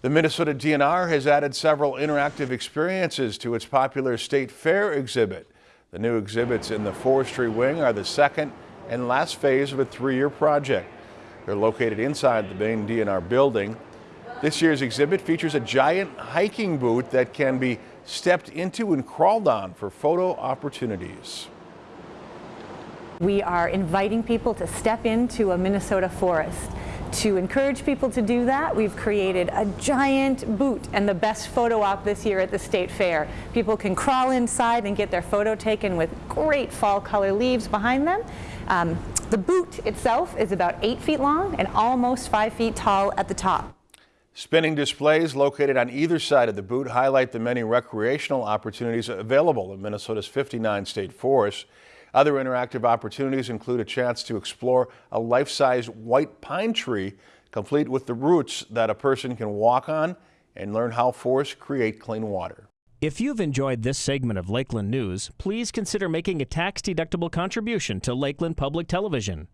The Minnesota DNR has added several interactive experiences to its popular State Fair exhibit. The new exhibits in the forestry wing are the second and last phase of a three-year project. They're located inside the main DNR building. This year's exhibit features a giant hiking boot that can be stepped into and crawled on for photo opportunities. We are inviting people to step into a Minnesota forest. To encourage people to do that, we've created a giant boot and the best photo op this year at the State Fair. People can crawl inside and get their photo taken with great fall color leaves behind them. Um, the boot itself is about eight feet long and almost five feet tall at the top. Spinning displays located on either side of the boot highlight the many recreational opportunities available in Minnesota's 59 state forests. Other interactive opportunities include a chance to explore a life-size white pine tree, complete with the roots that a person can walk on and learn how forests create clean water. If you've enjoyed this segment of Lakeland News, please consider making a tax-deductible contribution to Lakeland Public Television.